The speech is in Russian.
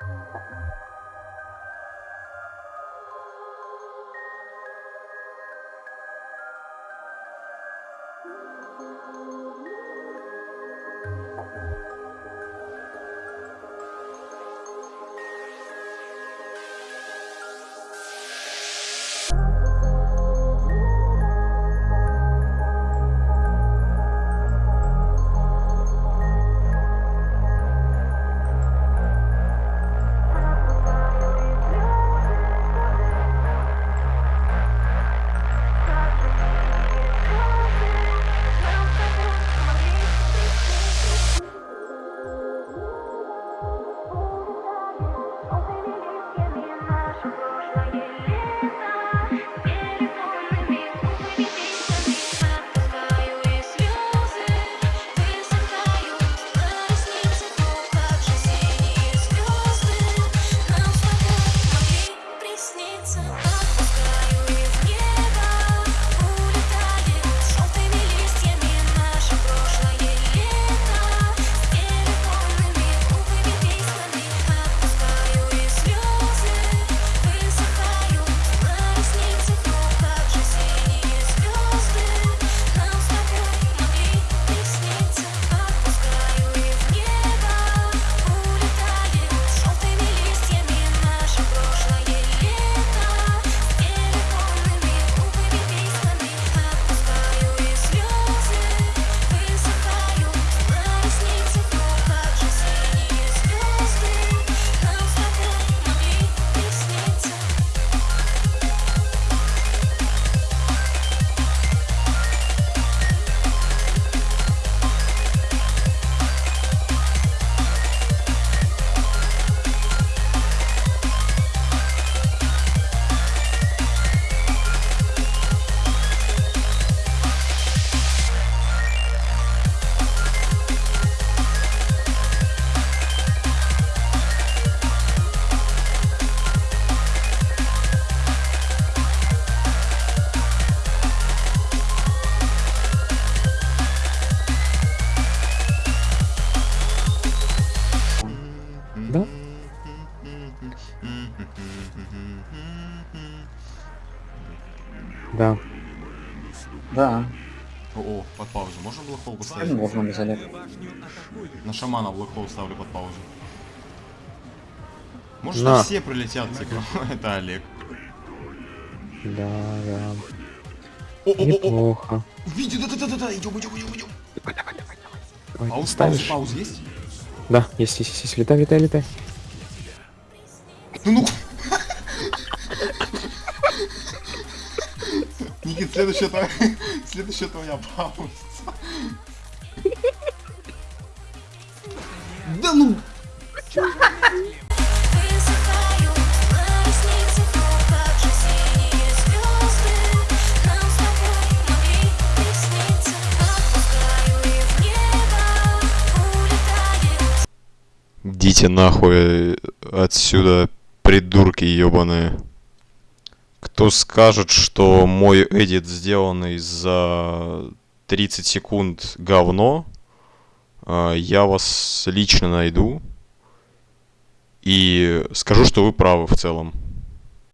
Thank you. Да? Да. Да, О, о, под паузу. Можно блокхол не поставить? можно без. На шамана блокхол ставлю под паузу. Может На. все прилетят, типа. Это Олег. Да, да. О, о, о, о, Неплохо. Види, да, да, да, да, да, идем, идем, идем, идем. Давай, давай, давай, давай. Пауз, пауз, пауз есть? Да, есть, есть, есть, есть. Летай, летай, летай. Ну, ну. Никит, следующая твоя, следующая твоя пауза. Да ну! Идите нахуй отсюда, придурки ебаные. Кто скажет, что мой эдит, сделанный за 30 секунд, говно, а, я вас лично найду и скажу, что вы правы в целом.